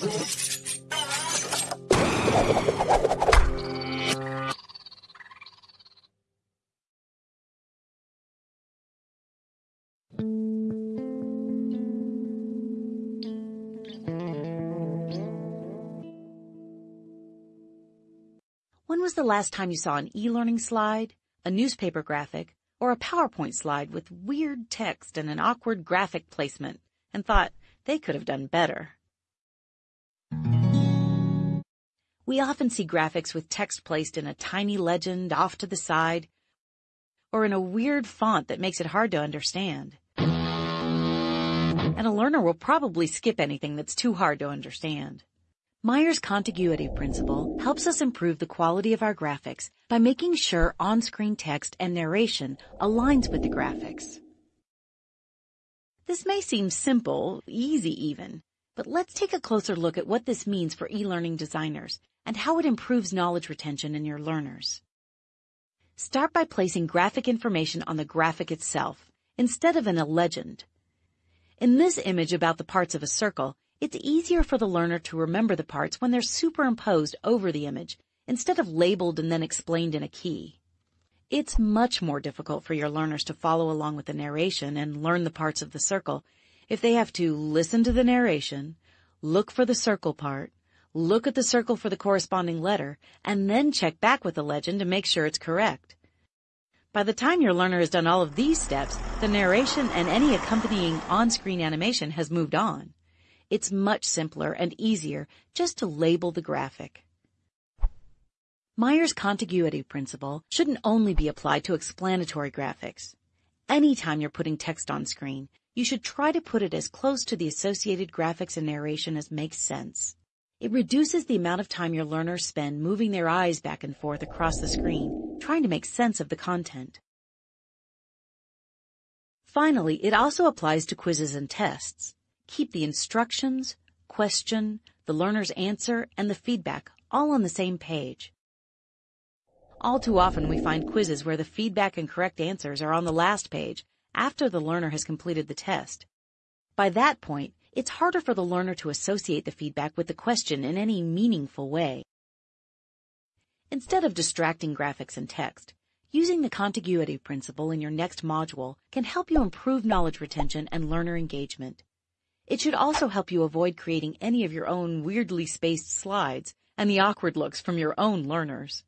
When was the last time you saw an e-learning slide, a newspaper graphic, or a PowerPoint slide with weird text and an awkward graphic placement and thought they could have done better? We often see graphics with text placed in a tiny legend off to the side or in a weird font that makes it hard to understand. And a learner will probably skip anything that's too hard to understand. Mayer's contiguity principle helps us improve the quality of our graphics by making sure on-screen text and narration aligns with the graphics. This may seem simple, easy even, but let's take a closer look at what this means for e-learning designers and how it improves knowledge retention in your learners. Start by placing graphic information on the graphic itself instead of in a legend. In this image about the parts of a circle, it's easier for the learner to remember the parts when they're superimposed over the image instead of labeled and then explained in a key. It's much more difficult for your learners to follow along with the narration and learn the parts of the circle if they have to listen to the narration, look for the circle part, look at the circle for the corresponding letter, and then check back with the legend to make sure it's correct. By the time your learner has done all of these steps, the narration and any accompanying on-screen animation has moved on. It's much simpler and easier just to label the graphic. Mayer's contiguity principle shouldn't only be applied to explanatory graphics. Anytime you're putting text on screen, you should try to put it as close to the associated graphics and narration as makes sense. It reduces the amount of time your learners spend moving their eyes back and forth across the screen, trying to make sense of the content. Finally, it also applies to quizzes and tests. Keep the instructions, question, the learner's answer, and the feedback all on the same page. All too often we find quizzes where the feedback and correct answers are on the last page after the learner has completed the test. By that point, it's harder for the learner to associate the feedback with the question in any meaningful way. Instead of distracting graphics and text, using the contiguity principle in your next module can help you improve knowledge retention and learner engagement. It should also help you avoid creating any of your own weirdly spaced slides and the awkward looks from your own learners.